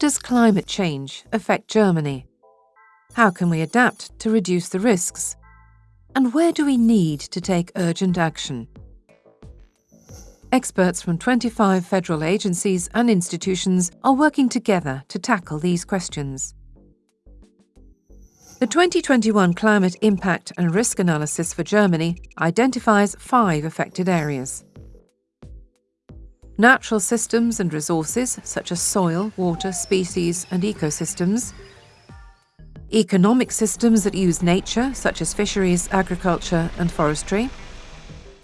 does climate change affect Germany? How can we adapt to reduce the risks? And where do we need to take urgent action? Experts from 25 federal agencies and institutions are working together to tackle these questions. The 2021 Climate Impact and Risk Analysis for Germany identifies five affected areas. Natural systems and resources such as soil, water, species and ecosystems. Economic systems that use nature such as fisheries, agriculture and forestry.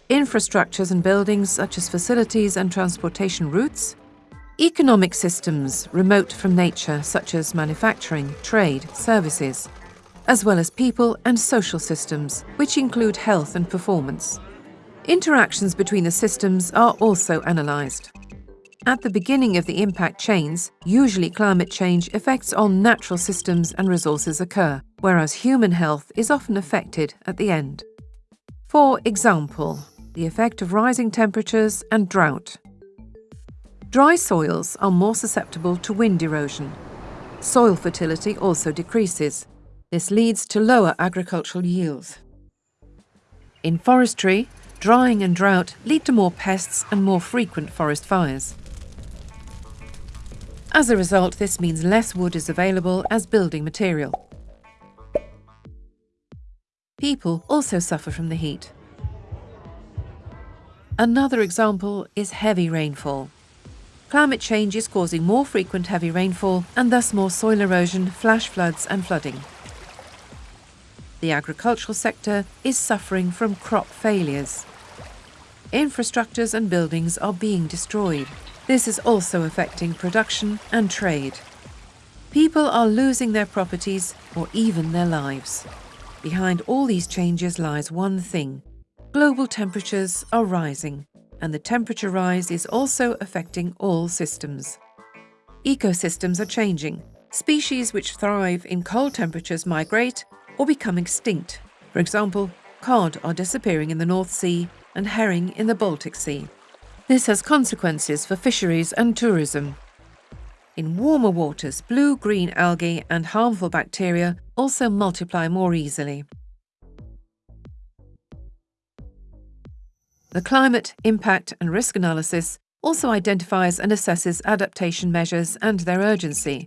Infrastructures and buildings such as facilities and transportation routes. Economic systems remote from nature such as manufacturing, trade, services as well as people and social systems, which include health and performance. Interactions between the systems are also analysed. At the beginning of the impact chains, usually climate change effects on natural systems and resources occur, whereas human health is often affected at the end. For example, the effect of rising temperatures and drought. Dry soils are more susceptible to wind erosion. Soil fertility also decreases, this leads to lower agricultural yields. In forestry, drying and drought lead to more pests and more frequent forest fires. As a result, this means less wood is available as building material. People also suffer from the heat. Another example is heavy rainfall. Climate change is causing more frequent heavy rainfall and thus more soil erosion, flash floods and flooding the agricultural sector is suffering from crop failures. Infrastructures and buildings are being destroyed. This is also affecting production and trade. People are losing their properties or even their lives. Behind all these changes lies one thing. Global temperatures are rising, and the temperature rise is also affecting all systems. Ecosystems are changing. Species which thrive in cold temperatures migrate or become extinct. For example, cod are disappearing in the North Sea and herring in the Baltic Sea. This has consequences for fisheries and tourism. In warmer waters, blue-green algae and harmful bacteria also multiply more easily. The Climate Impact and Risk Analysis also identifies and assesses adaptation measures and their urgency.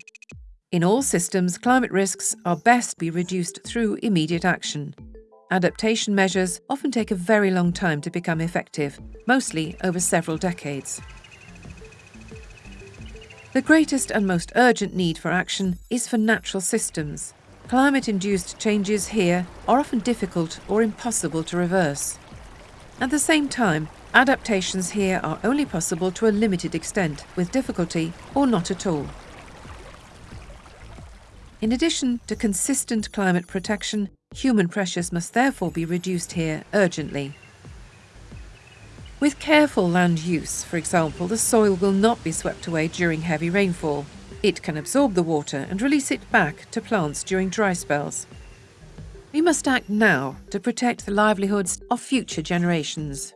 In all systems, climate risks are best be reduced through immediate action. Adaptation measures often take a very long time to become effective, mostly over several decades. The greatest and most urgent need for action is for natural systems. Climate-induced changes here are often difficult or impossible to reverse. At the same time, adaptations here are only possible to a limited extent, with difficulty or not at all. In addition to consistent climate protection, human pressures must therefore be reduced here urgently. With careful land use, for example, the soil will not be swept away during heavy rainfall. It can absorb the water and release it back to plants during dry spells. We must act now to protect the livelihoods of future generations.